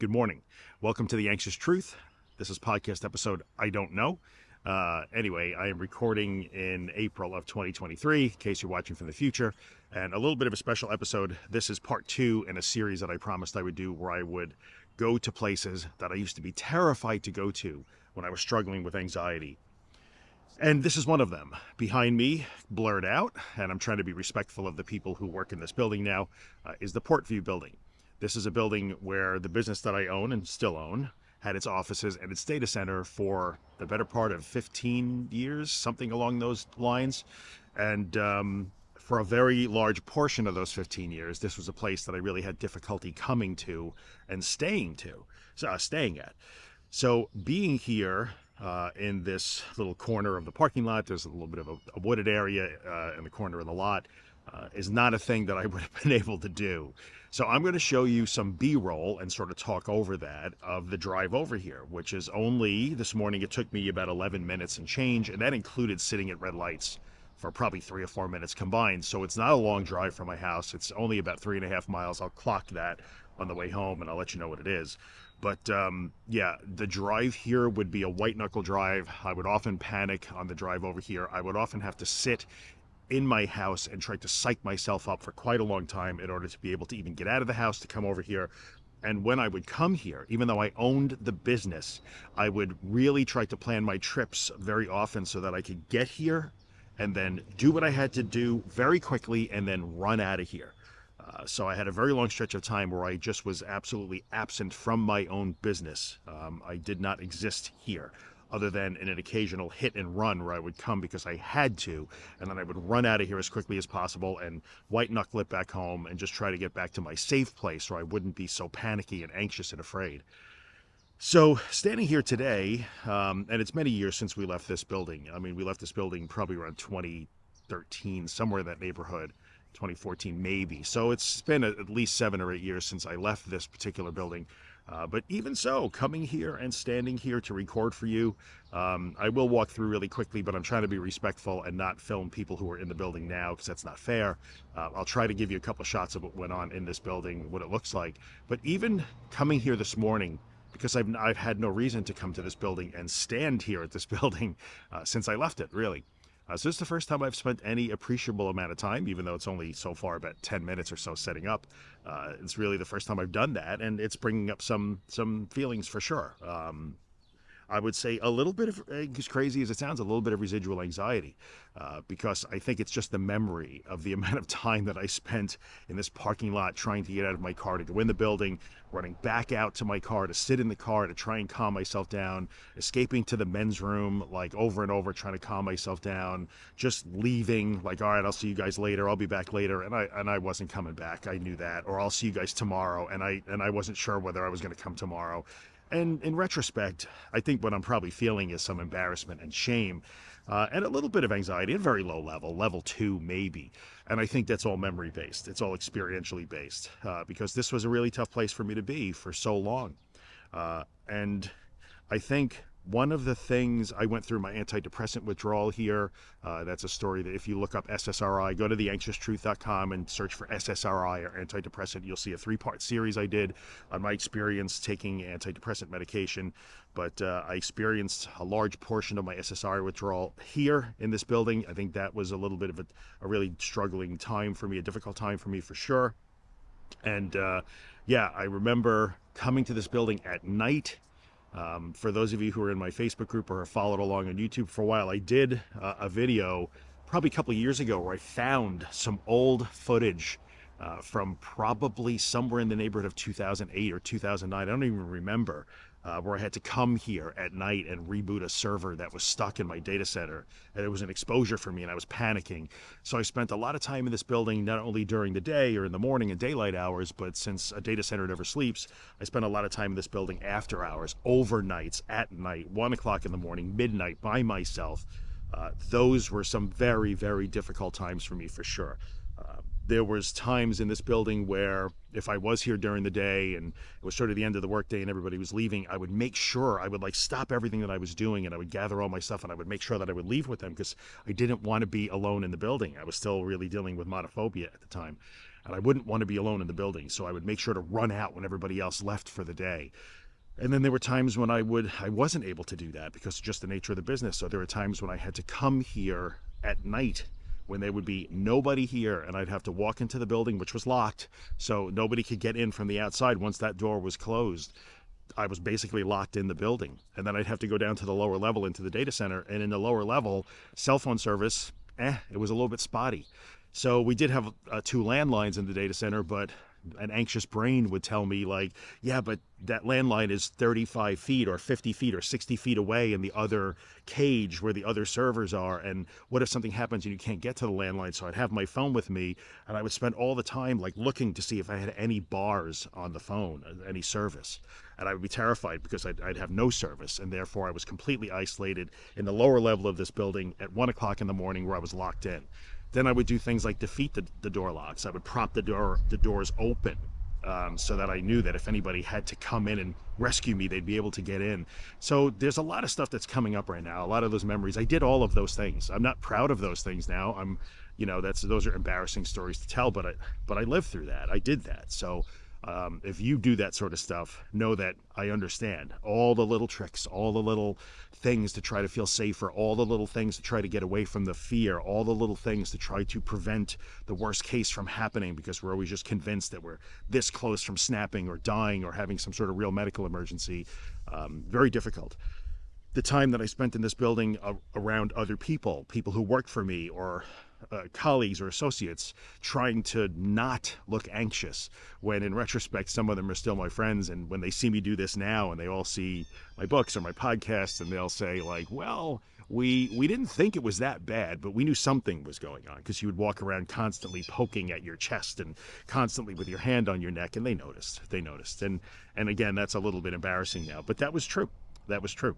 Good morning. Welcome to The Anxious Truth. This is podcast episode I Don't Know. Uh, anyway, I am recording in April of 2023, in case you're watching from the future, and a little bit of a special episode. This is part two in a series that I promised I would do where I would go to places that I used to be terrified to go to when I was struggling with anxiety. And this is one of them. Behind me, blurred out, and I'm trying to be respectful of the people who work in this building now, uh, is the Portview building. This is a building where the business that I own and still own had its offices and its data center for the better part of 15 years, something along those lines. And um, for a very large portion of those 15 years, this was a place that I really had difficulty coming to and staying to, uh, staying at. So being here uh, in this little corner of the parking lot, there's a little bit of a, a wooded area uh, in the corner of the lot, uh, is not a thing that I would have been able to do. So I'm going to show you some B-roll and sort of talk over that of the drive over here, which is only, this morning it took me about 11 minutes and change, and that included sitting at red lights for probably three or four minutes combined. So it's not a long drive from my house. It's only about three and a half miles. I'll clock that on the way home and I'll let you know what it is. But um, yeah, the drive here would be a white knuckle drive. I would often panic on the drive over here. I would often have to sit in my house and tried to psych myself up for quite a long time in order to be able to even get out of the house to come over here. And when I would come here, even though I owned the business, I would really try to plan my trips very often so that I could get here and then do what I had to do very quickly and then run out of here. Uh, so I had a very long stretch of time where I just was absolutely absent from my own business. Um, I did not exist here other than in an occasional hit and run where I would come because I had to, and then I would run out of here as quickly as possible and white knuckle it back home and just try to get back to my safe place where I wouldn't be so panicky and anxious and afraid. So standing here today, um, and it's many years since we left this building. I mean, we left this building probably around 2013, somewhere in that neighborhood. 2014 maybe so it's been at least seven or eight years since I left this particular building uh, but even so, coming here and standing here to record for you, um, I will walk through really quickly, but I'm trying to be respectful and not film people who are in the building now because that's not fair. Uh, I'll try to give you a couple of shots of what went on in this building, what it looks like. But even coming here this morning, because I've, I've had no reason to come to this building and stand here at this building uh, since I left it, really. Uh, so this is the first time I've spent any appreciable amount of time, even though it's only so far about 10 minutes or so setting up. Uh, it's really the first time I've done that, and it's bringing up some some feelings for sure. Um, I would say a little bit of, as crazy as it sounds, a little bit of residual anxiety uh, because I think it's just the memory of the amount of time that I spent in this parking lot trying to get out of my car to go in the building, running back out to my car to sit in the car to try and calm myself down, escaping to the men's room like over and over trying to calm myself down, just leaving like, all right, I'll see you guys later. I'll be back later. And I, and I wasn't coming back. I knew that. Or I'll see you guys tomorrow. And I, and I wasn't sure whether I was going to come tomorrow. And in retrospect, I think what I'm probably feeling is some embarrassment and shame uh, and a little bit of anxiety at very low level, level two maybe. And I think that's all memory based. It's all experientially based uh, because this was a really tough place for me to be for so long. Uh, and I think one of the things I went through my antidepressant withdrawal here. Uh, that's a story that if you look up SSRI, go to theanxioustruth.com and search for SSRI or antidepressant. You'll see a three part series I did on my experience taking antidepressant medication. But uh, I experienced a large portion of my SSRI withdrawal here in this building. I think that was a little bit of a, a really struggling time for me, a difficult time for me for sure. And uh, yeah, I remember coming to this building at night um, for those of you who are in my Facebook group or have followed along on YouTube for a while, I did uh, a video probably a couple years ago where I found some old footage uh, from probably somewhere in the neighborhood of 2008 or 2009. I don't even remember uh, where I had to come here at night and reboot a server that was stuck in my data center. And it was an exposure for me and I was panicking. So I spent a lot of time in this building, not only during the day or in the morning and daylight hours, but since a data center never sleeps, I spent a lot of time in this building after hours, overnights, at night, one o'clock in the morning, midnight by myself. Uh, those were some very, very difficult times for me for sure. Uh, there was times in this building where if I was here during the day and it was sort of the end of the workday and everybody was leaving, I would make sure I would like stop everything that I was doing and I would gather all my stuff and I would make sure that I would leave with them because I didn't want to be alone in the building. I was still really dealing with monophobia at the time. and I wouldn't want to be alone in the building. So I would make sure to run out when everybody else left for the day. And then there were times when I would I wasn't able to do that because just the nature of the business. So there were times when I had to come here at night when there would be nobody here and I'd have to walk into the building which was locked so nobody could get in from the outside once that door was closed. I was basically locked in the building. And then I'd have to go down to the lower level into the data center. And in the lower level, cell phone service, eh, it was a little bit spotty. So we did have uh, two landlines in the data center, but an anxious brain would tell me like, yeah, but that landline is 35 feet or 50 feet or 60 feet away in the other cage where the other servers are. And what if something happens and you can't get to the landline? So I'd have my phone with me and I would spend all the time like looking to see if I had any bars on the phone, uh, any service. And I would be terrified because I'd, I'd have no service. And therefore I was completely isolated in the lower level of this building at one o'clock in the morning where I was locked in. Then I would do things like defeat the, the door locks. I would prop the door the doors open um, so that I knew that if anybody had to come in and rescue me, they'd be able to get in. So there's a lot of stuff that's coming up right now. A lot of those memories. I did all of those things. I'm not proud of those things now. I'm, you know, that's those are embarrassing stories to tell. But I, but I lived through that. I did that. So um, if you do that sort of stuff, know that I understand all the little tricks, all the little things to try to feel safer, all the little things to try to get away from the fear, all the little things to try to prevent the worst case from happening because we're always just convinced that we're this close from snapping or dying or having some sort of real medical emergency. Um, very difficult the time that I spent in this building around other people, people who worked for me or uh, colleagues or associates trying to not look anxious when in retrospect some of them are still my friends and when they see me do this now and they all see my books or my podcasts and they'll say like well we we didn't think it was that bad but we knew something was going on. Because you would walk around constantly poking at your chest and constantly with your hand on your neck and they noticed they noticed. And and again that's a little bit embarrassing now but that was true that was true.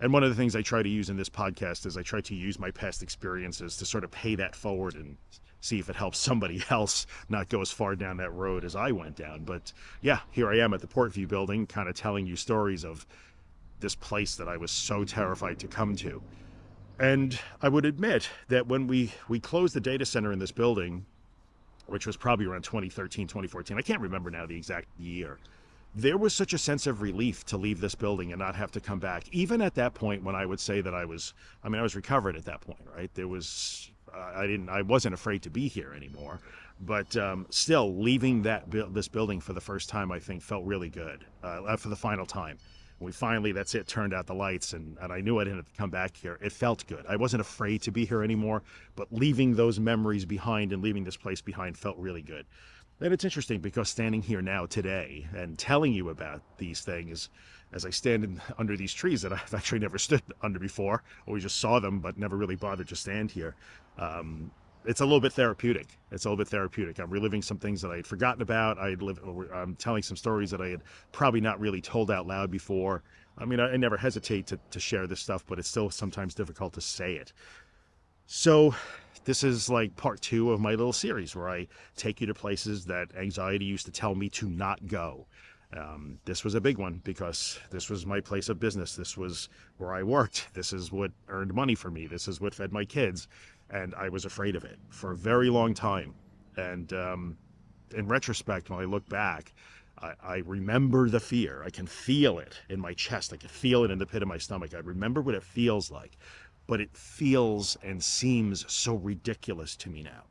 And one of the things I try to use in this podcast is I try to use my past experiences to sort of pay that forward and see if it helps somebody else not go as far down that road as I went down. But yeah, here I am at the Portview building, kind of telling you stories of this place that I was so terrified to come to. And I would admit that when we, we closed the data center in this building, which was probably around 2013, 2014, I can't remember now the exact year there was such a sense of relief to leave this building and not have to come back. Even at that point, when I would say that I was, I mean, I was recovered at that point, right? There was, I didn't, I wasn't afraid to be here anymore. But um, still, leaving that this building for the first time, I think, felt really good. Uh, for the final time, we finally, that's it, turned out the lights, and, and I knew I didn't have to come back here. It felt good. I wasn't afraid to be here anymore, but leaving those memories behind and leaving this place behind felt really good. And it's interesting because standing here now today and telling you about these things as I stand in, under these trees that I've actually never stood under before, always just saw them, but never really bothered to stand here. Um, it's a little bit therapeutic. It's a little bit therapeutic. I'm reliving some things that I had forgotten about. I live, I'm telling some stories that I had probably not really told out loud before. I mean, I, I never hesitate to, to share this stuff, but it's still sometimes difficult to say it. So this is like part two of my little series where I take you to places that anxiety used to tell me to not go. Um, this was a big one because this was my place of business. This was where I worked. This is what earned money for me. This is what fed my kids. And I was afraid of it for a very long time. And um, in retrospect, when I look back, I, I, remember the fear. I can feel it in my chest. I can feel it in the pit of my stomach. I remember what it feels like but it feels and seems so ridiculous to me now.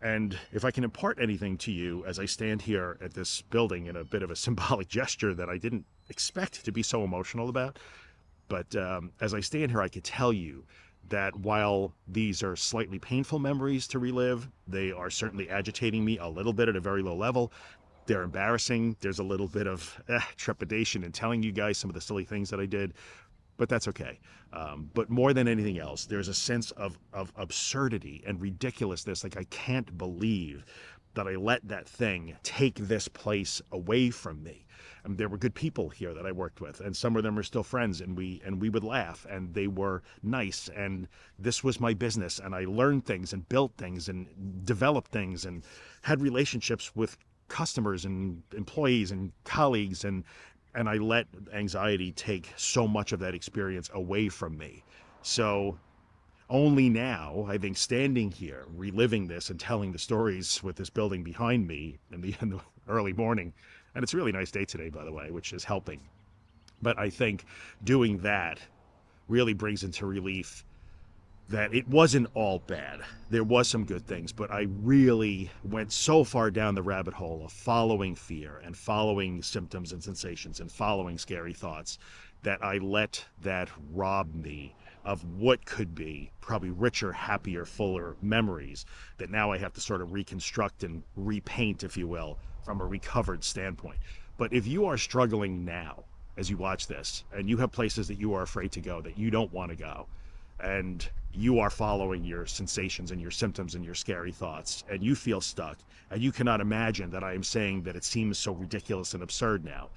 And if I can impart anything to you as I stand here at this building in a bit of a symbolic gesture that I didn't expect to be so emotional about, but um, as I stand here, I could tell you that while these are slightly painful memories to relive, they are certainly agitating me a little bit at a very low level. They're embarrassing. There's a little bit of eh, trepidation in telling you guys some of the silly things that I did but that's okay. Um, but more than anything else, there's a sense of, of absurdity and ridiculousness. Like, I can't believe that I let that thing take this place away from me. And there were good people here that I worked with, and some of them are still friends, and we and we would laugh, and they were nice, and this was my business, and I learned things and built things and developed things and had relationships with customers and employees and colleagues and and I let anxiety take so much of that experience away from me. So only now, I think, standing here, reliving this and telling the stories with this building behind me in the, in the early morning, and it's a really nice day today, by the way, which is helping. But I think doing that really brings into relief that it wasn't all bad. There was some good things, but I really went so far down the rabbit hole of following fear and following symptoms and sensations and following scary thoughts that I let that rob me of what could be probably richer, happier, fuller memories that now I have to sort of reconstruct and repaint, if you will, from a recovered standpoint. But if you are struggling now as you watch this and you have places that you are afraid to go, that you don't want to go, and you are following your sensations and your symptoms and your scary thoughts, and you feel stuck, and you cannot imagine that I am saying that it seems so ridiculous and absurd now.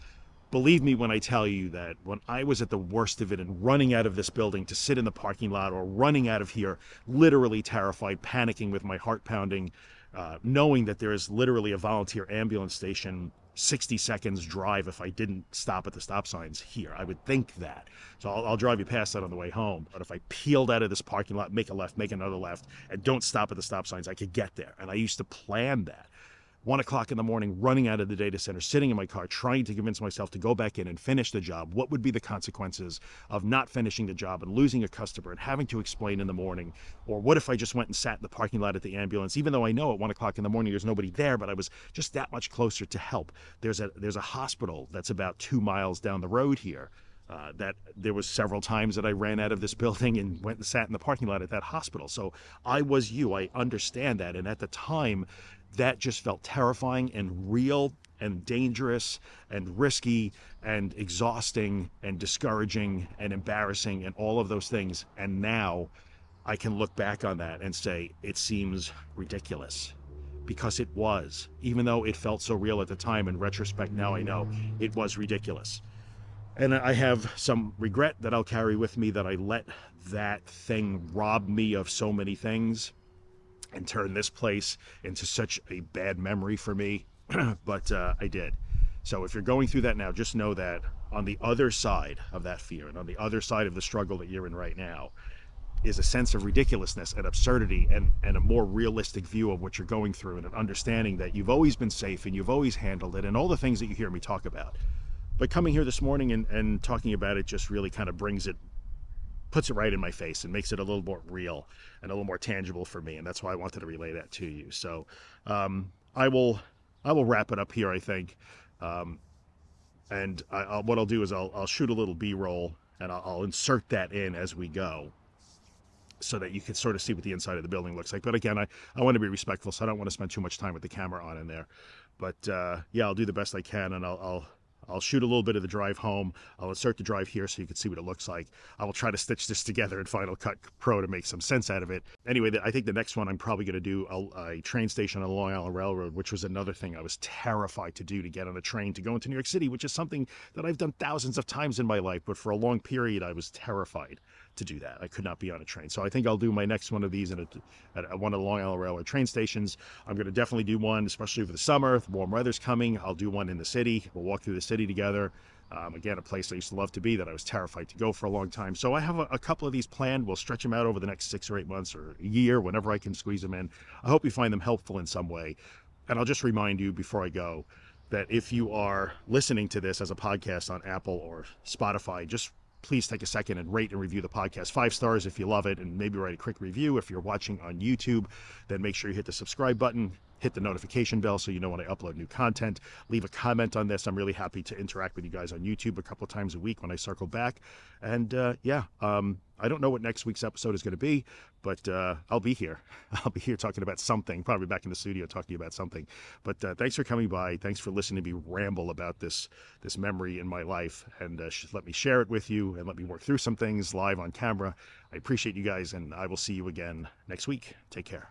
Believe me when I tell you that when I was at the worst of it and running out of this building to sit in the parking lot or running out of here, literally terrified, panicking with my heart pounding, uh, knowing that there is literally a volunteer ambulance station 60 seconds drive if I didn't stop at the stop signs here. I would think that. So I'll, I'll, drive you past that on the way home. But if I peeled out of this parking lot, make a left, make another left, and don't stop at the stop signs, I could get there. And I used to plan that one o'clock in the morning, running out of the data center, sitting in my car, trying to convince myself to go back in and finish the job. What would be the consequences of not finishing the job and losing a customer and having to explain in the morning? Or what if I just went and sat in the parking lot at the ambulance, even though I know at one o'clock in the morning there's nobody there, but I was just that much closer to help. There's a there's a hospital that's about two miles down the road here. Uh, that there was several times that I ran out of this building and went and sat in the parking lot at that hospital. So I was you. I understand that. And at the time, that just felt terrifying and real and dangerous and risky and exhausting and discouraging and embarrassing and all of those things. And now I can look back on that and say it seems ridiculous because it was, even though it felt so real at the time. In retrospect, now I know it was ridiculous. And I have some regret that I'll carry with me that I let that thing rob me of so many things and turn this place into such a bad memory for me, but uh, I did. So if you're going through that now, just know that on the other side of that fear and on the other side of the struggle that you're in right now is a sense of ridiculousness and absurdity and, and a more realistic view of what you're going through and an understanding that you've always been safe and you've always handled it and all the things that you hear me talk about. But coming here this morning and, and talking about it just really kind of brings it puts it right in my face and makes it a little more real and a little more tangible for me. And that's why I wanted to relay that to you. So um, I will I will wrap it up here, I think. Um, and I, I'll, what I'll do is I'll, I'll shoot a little B-roll and I'll, I'll insert that in as we go so that you can sort of see what the inside of the building looks like. But again, I, I want to be respectful, so I don't want to spend too much time with the camera on in there. But uh, yeah, I'll do the best I can, and I'll, I'll I'll shoot a little bit of the drive home. I'll insert the drive here so you can see what it looks like. I will try to stitch this together in Final Cut Pro to make some sense out of it. Anyway, I think the next one I'm probably going to do a, a, train station on the Long Island Railroad, which was another thing I was terrified to do to get on a train to go into New York City, which is something that I've done thousands of times in my life, but for a long period I was terrified to do that. I could not be on a train. So I think I'll do my next one of these at, a, at one of the Long Island Railroad train stations. I'm going to definitely do one, especially for the summer. The warm weather's coming. I'll do one in the city. We'll walk through the city together. Um, again, a place I used to love to be that I was terrified to go for a long time. So I have a, a, couple of these planned. We'll stretch them out over the next six or eight months or a year, whenever I can squeeze them in. I hope you find them helpful in some way. And I'll just remind you before I go that if you are listening to this as a podcast on Apple or Spotify, just please take a second and rate and review the podcast. Five stars if you love it, and maybe write a quick review. If you're watching on YouTube, then make sure you hit the subscribe button, hit the notification bell so you know when I upload new content. Leave a comment on this. I'm really happy to interact with you guys on YouTube a couple times a week when I circle back. And uh, yeah, um, I don't know what next week's episode is going to be, but uh, I'll be here. I'll be here talking about something, probably back in the studio talking about something. But uh, thanks for coming by. Thanks for listening to me ramble about this this memory in my life, and uh, let me share it with you and let me work through some things live on camera. I appreciate you guys, and I will see you again next week. Take care.